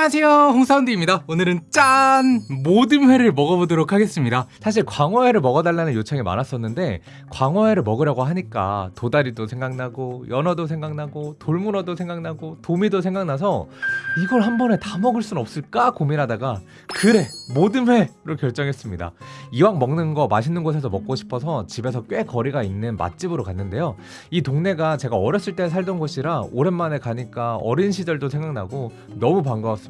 안녕하세요. 홍사운드입니다. 오늘은 짠! 모든 회를 먹어보도록 하겠습니다. 사실 광어회를 먹어달라는 요청이 많았었는데 광어회를 먹으려고 하니까 도다리도 생각나고 연어도 생각나고 돌문어도 생각나고 도미도 생각나서 이걸 한 번에 다 먹을 순 없을까 고민하다가 그래! 모든 회로 결정했습니다. 이왕 먹는 거 맛있는 곳에서 먹고 싶어서 집에서 꽤 거리가 있는 맛집으로 갔는데요. 이 동네가 제가 어렸을 때 살던 곳이라 오랜만에 가니까 어린 시절도 생각나고 너무 반가웠습니다.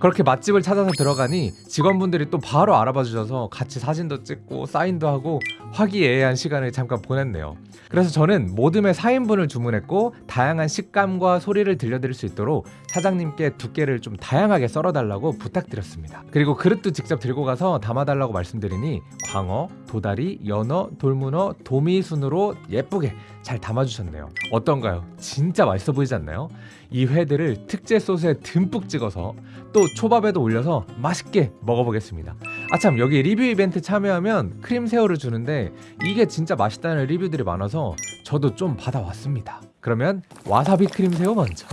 그렇게 맛집을 찾아서 들어가니 직원분들이 또 바로 알아봐 주셔서 같이 사진도 찍고 사인도 하고 화기애애한 시간을 잠깐 보냈네요. 그래서 저는 모듬의 4인분을 주문했고 다양한 식감과 소리를 들려드릴 수 있도록 사장님께 두께를 좀 다양하게 썰어달라고 부탁드렸습니다. 그리고 그릇도 직접 들고 가서 담아달라고 말씀드리니 광어, 도다리, 연어, 돌문어, 도미 순으로 예쁘게 잘 담아주셨네요. 어떤가요? 진짜 맛있어 보이지 않나요? 이 회들을 특제 소스에 듬뿍 찍어서 또 초밥에도 올려서 맛있게 먹어보겠습니다. 아참 여기 리뷰 이벤트 참여하면 크림 새우를 주는데 이게 진짜 맛있다는 리뷰들이 많아서 저도 좀 받아왔습니다. 그러면 와사비 크림 새우 먼저.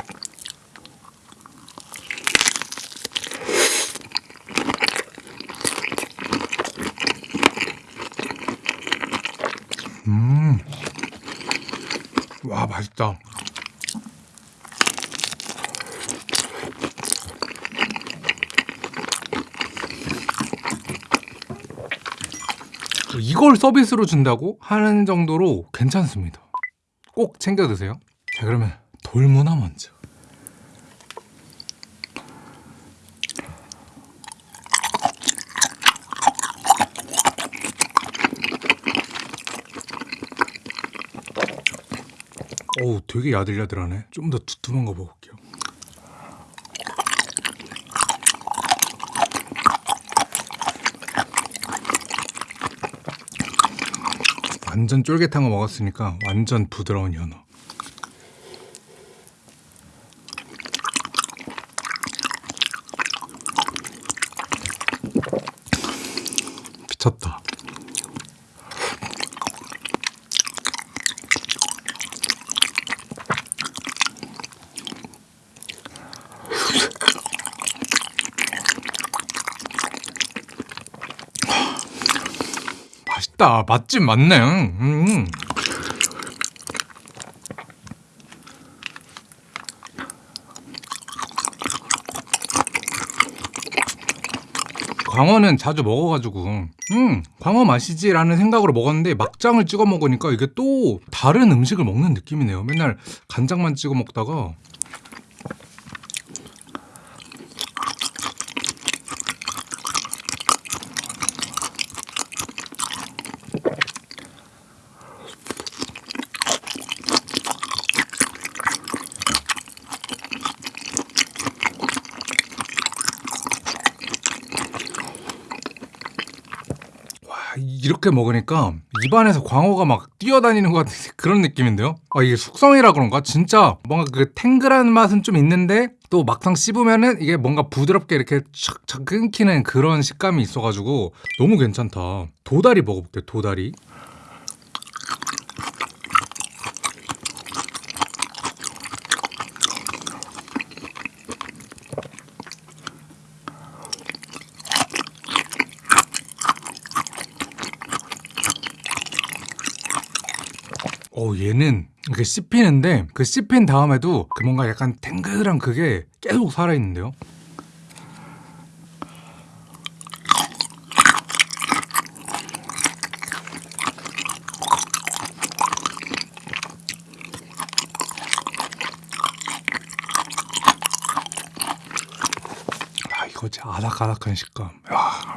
음. 와, 맛있다. 이걸 서비스로 준다고 하는 정도로 괜찮습니다. 꼭 챙겨 드세요. 자, 그러면 돌문화 먼저. 어우, 되게 야들야들하네. 좀 더 두툼한 거 먹을게요. 완전 쫄깃한 거 먹었으니까 완전 부드러운 연어. 미쳤다. 맛있다. 맛집 맞네. 음. 광어는 자주 먹어가지고 음 광어 맛이지 라는 생각으로 먹었는데 막장을 찍어 먹으니까 이게 또 다른 음식을 먹는 느낌이네요 맨날 간장만 찍어 먹다가 이렇게 먹으니까 입안에서 광어가 막 뛰어다니는 것 같은 그런 느낌인데요? 아 이게 숙성이라 그런가? 진짜 뭔가 그 탱글한 맛은 좀 있는데 또 막상 씹으면은 이게 뭔가 부드럽게 이렇게 착착 끊기는 그런 식감이 있어가지고 너무 괜찮다. 도다리 먹어볼게요 도다리 어 얘는 이렇게 씹히는데 그 씹힌 다음에도 그 뭔가 약간 탱글한 그게 계속 살아있는데요 아 이거 진짜 아삭아삭한 식감 야.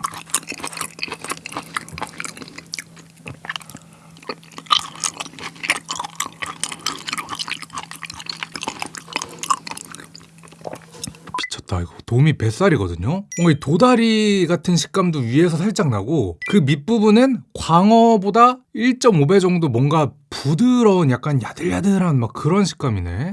도미 뱃살이거든요. 뭔가 이 도다리 같은 식감도 위에서 살짝 나고 그 밑부분은 광어보다 1.5배 정도 뭔가 부드러운 약간 야들야들한 막 그런 식감이네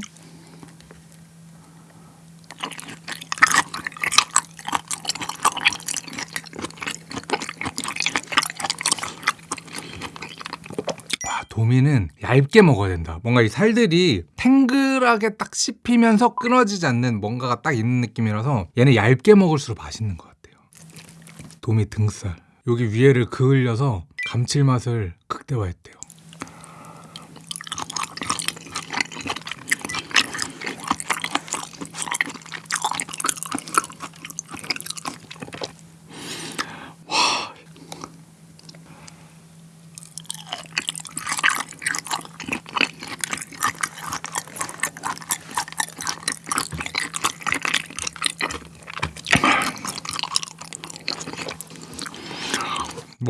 도미는 얇게 먹어야 된다. 뭔가 이 살들이 탱글하게 딱 씹히면서 끊어지지 않는 뭔가가 딱 있는 느낌이라서 얘는 얇게 먹을수록 맛있는 것 같아요. 도미 등살. 여기 위에를 그을려서 감칠맛을 극대화했대요.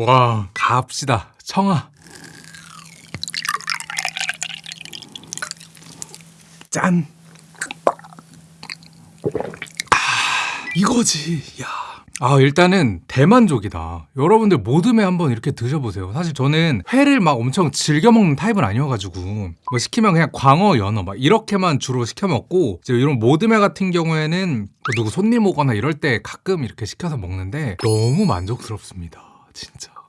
와, 갑시다. 청아. 짠. 아, 이거지. 야. 아, 일단은 대만족이다. 여러분들 모듬회 한번 이렇게 드셔보세요. 사실 저는 회를 막 엄청 즐겨 먹는 타입은 아니어가지고 뭐 시키면 그냥 광어, 연어 막 이렇게만 주로 시켜 먹고 이제 이런 모듬회 같은 경우에는 또 누구 손님 오거나 이럴 때 가끔 이렇게 시켜서 먹는데 너무 만족스럽습니다. 진짜.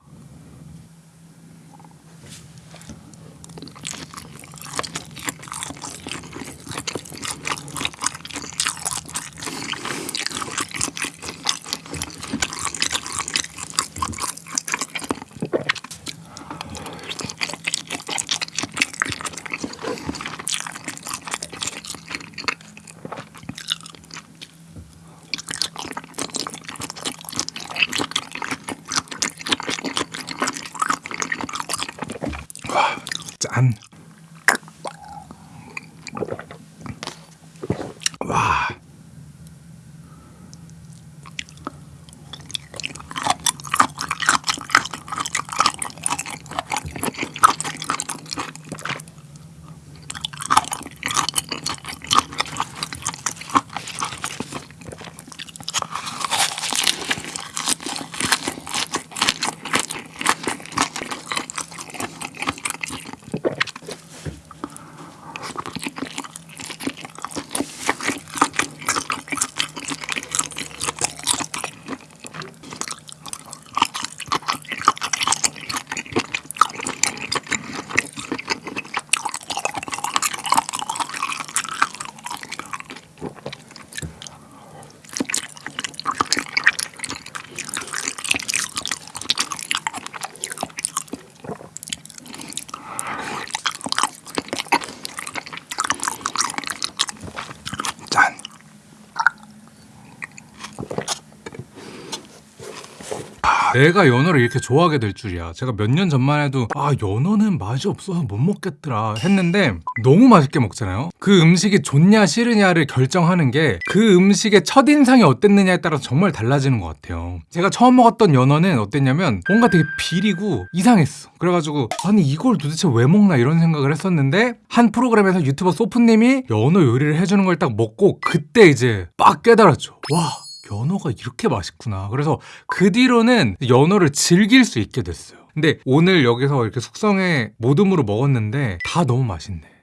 내가 연어를 이렇게 좋아하게 될 줄이야. 제가 몇 년 전만 해도 아 연어는 맛이 없어서 못 먹겠더라 했는데 너무 맛있게 먹잖아요. 그 음식이 좋냐 싫으냐를 결정하는 게 그 음식의 첫 인상이 어땠느냐에 따라 정말 달라지는 것 같아요. 제가 처음 먹었던 연어는 어땠냐면 뭔가 되게 비리고 이상했어. 그래가지고 아니 이걸 도대체 왜 먹나 이런 생각을 했었는데 한 프로그램에서 유튜버 소프님이 연어 요리를 해주는 걸 딱 먹고 그때 이제 빡 깨달았죠. 와 연어가 이렇게 맛있구나. 그래서 그 뒤로는 연어를 즐길 수 있게 됐어요. 근데 오늘 여기서 이렇게 숙성에 모듬으로 먹었는데 다 너무 맛있네.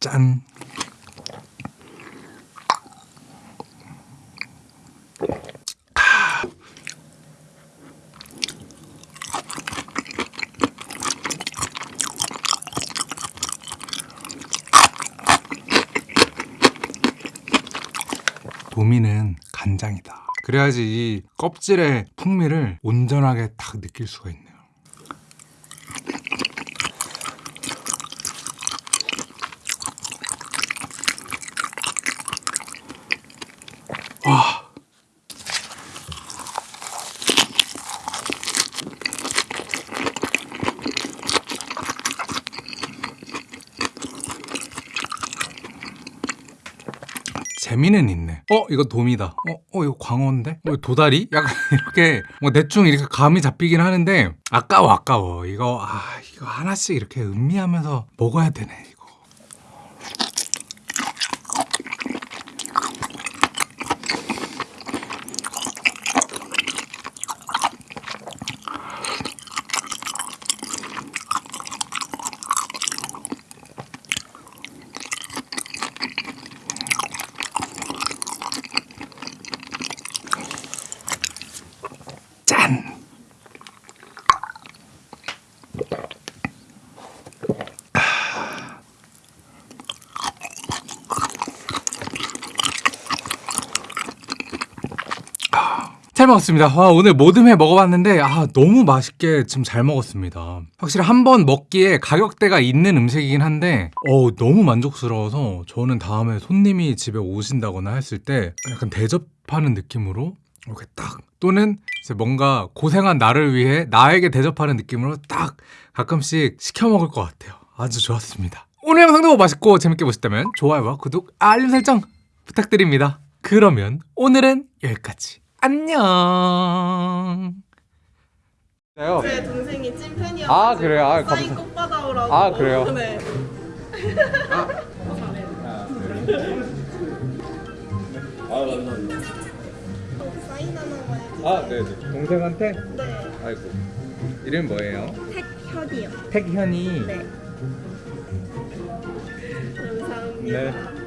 짠. 도미는 간장이다. 그래야지 이 껍질의 풍미를 온전하게 딱 느낄 수가 있네요. 와. 재미는 있네. 어, 이거 도미다. 어, 어, 이거 광어인데? 어, 도다리? 약간 이렇게 뭐 대충 이렇게 감이 잡히긴 하는데 아까워, 아까워. 이거 아, 이거 하나씩 이렇게 음미하면서 먹어야 되네, 이거. 잘 먹었습니다. 와, 오늘 모든 회 먹어봤는데 아 너무 맛있게 지금 잘 먹었습니다. 확실히 한 번 먹기에 가격대가 있는 음식이긴 한데 어 너무 만족스러워서 저는 다음에 손님이 집에 오신다거나 했을 때 약간 대접하는 느낌으로 이렇게 딱 또는 뭔가 고생한 나를 위해 나에게 대접하는 느낌으로 딱 가끔씩 시켜 먹을 것 같아요. 아주 좋았습니다. 오늘 영상도 맛있고 재밌게 보셨다면 좋아요와 구독, 알림 설정 부탁드립니다. 그러면 오늘은 여기까지. 안녕. 제 동생이 찐팬이어서 아, 그래요? 아, 사인 꼭 받아오라고 아, 그래요? 네. 어, 사인 하나만 아, 네, 동생한테. 네. 아이고. 이름 뭐예요? 택현이요 택현이. 네 감사합니다 네.